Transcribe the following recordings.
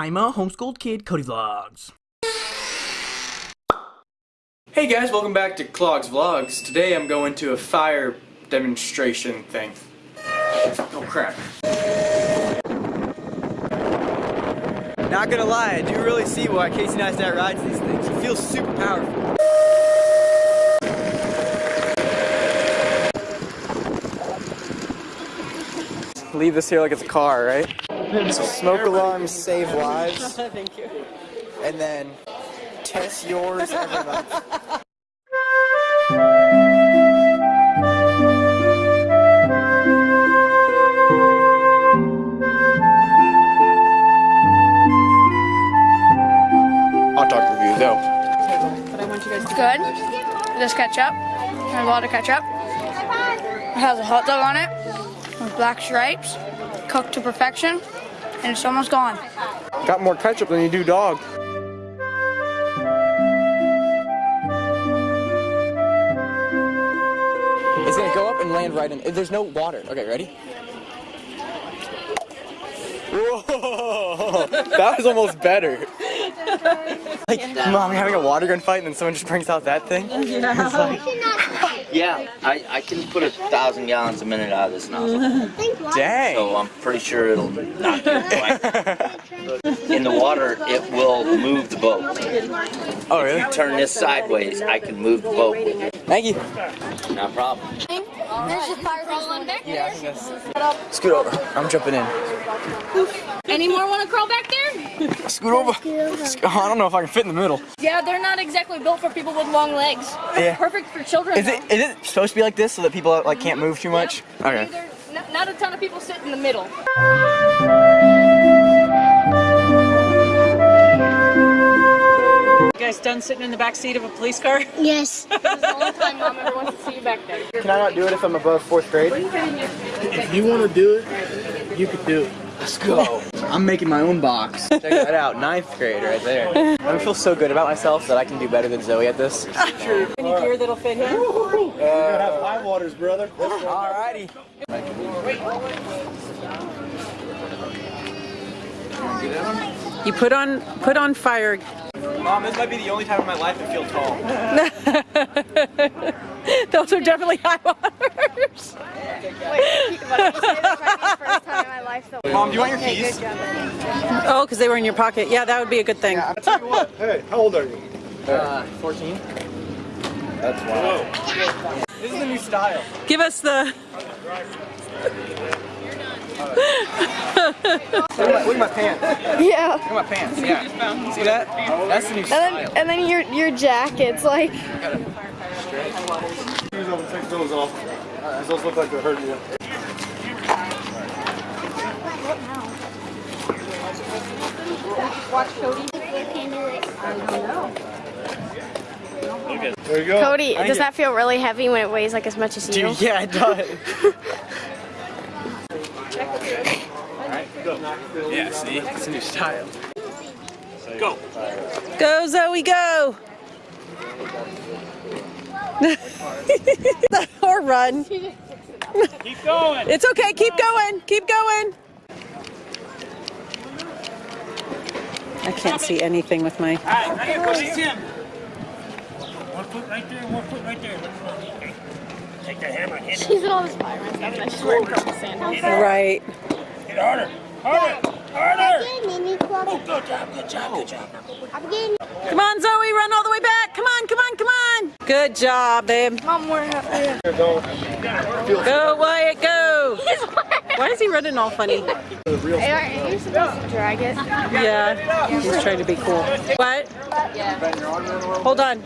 I'm a homeschooled kid, Cody Vlogs. Hey guys, welcome back to Clogs Vlogs. Today I'm going to a fire demonstration thing. Oh crap. Not gonna lie, I do really see why Casey Neistat rides these things. He feels super powerful. Leave this here like it's a car, right? So smoke alarms save lives. Thank you. And then test yours every month. Hot dog review, go. But I want you guys to good. This ketchup has a lot of ketchup. It has a hot dog on it with black stripes, cooked to perfection, and it's almost gone. Got more ketchup than you do dog. It's gonna go up and land right in. There's no water. Okay, ready? Whoa! That was almost better. Like, mom, you're having a water gun fight, and then someone just brings out that thing. It's like, Yeah, I, I can put a thousand gallons a minute out of this nozzle. dang. So I'm pretty sure it'll not do it. In the water, it will move the boat. oh, really? Turn this sideways, I can move the boat with it. Thank you. No problem. There's just fire back Yeah, I think that's. Scoot over. I'm jumping in. Any more want to crawl back there? Scoot over. I don't know if I can fit in the middle. Yeah, they're not exactly built for people with long legs. Yeah. Perfect for children. Is it is it supposed to be like this so that people like can't move too much? Okay. Either, not, not a ton of people sit in the middle. Guys done sitting in the back seat of a police car? Yes. This is the only time mom ever wants to see you back there. Can I not do it if I'm above fourth grade? If you want to do it, you can do it. Let's go. I'm making my own box. Check that out, ninth grade right there. I feel so good about myself that I can do better than Zoe at this. Any gear that'll fit him? Uh, You're gonna have high waters, brother. Alrighty. You put on put on fire. Mom, this might be the only time in my life I feel tall. Those are definitely high waters. Mom, do you want your keys? Oh, because they were in your pocket. Yeah, that would be a good thing. Hey, how old are you? Uh, 14. That's wild. This is the new style. Give us the. Look at my, look at my pants. Yeah. Look at my pants. Yeah. See that? That's the new And then and then your your jacket's like Shoes over, take those off. Those look like they're hurting you. There you go. Cody. Does that feel really heavy when it weighs like as much as you? Dude, yeah, it does. yeah, see? It's a new style. Go Go, Zoe, go! or run. Keep going. It's okay. Keep going. Keep going. I can't see anything with my. One foot right there, one foot right there. Take the hammer and hit it. She's in all this fire and stuff, and then she's wearing purple sandals. Right. Hit harder, harder, harder. Mini. Good job, good job, good job. Come on, Zoe, run all the way back. Come on, come on, come on. Good job, babe. Mom, we're halfway. Go, Wyatt, go. Why is he running all funny? Are you supposed to drag it? Yeah, he's trying to be cool. What? Yeah. Hold on.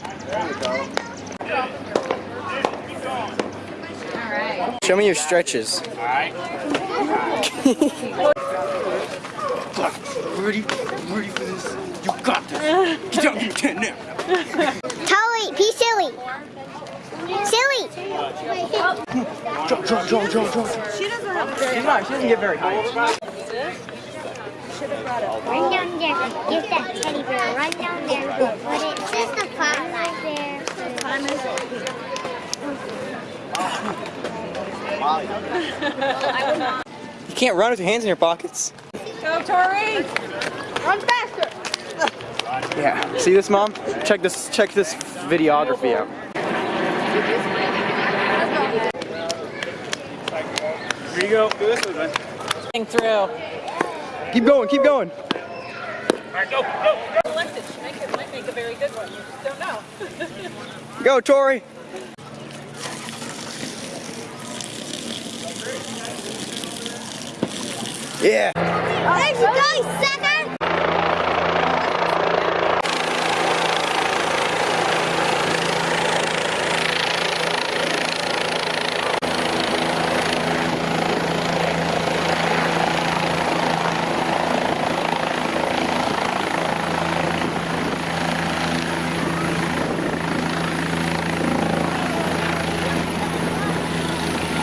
Show me your stretches. Ready? Ready for this? You got this. Get give me 10 now. Tully, be silly. Silly. Jump, jump, jump, jump, jump. She doesn't have She's not, she doesn't get very high. Run down there. Get that teddy bear. Run down there. Put it. There's the pot right there. You can't run with your hands in your pockets. Go, Tori. Run faster. Yeah. See this, mom? Check this. Check this videography out. Here you go. Do this one, man. Through. Keep going. Keep going. All right, go, go, go. Elected make it might make a very good one. You just don't know. Go, Tori. Yeah. There you go, sucker!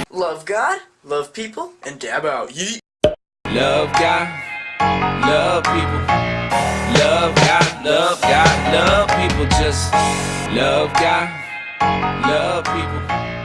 Love God, love people, and dab out. Yeet. Love God, love people. Love God, love God, love people. Just love God, love people.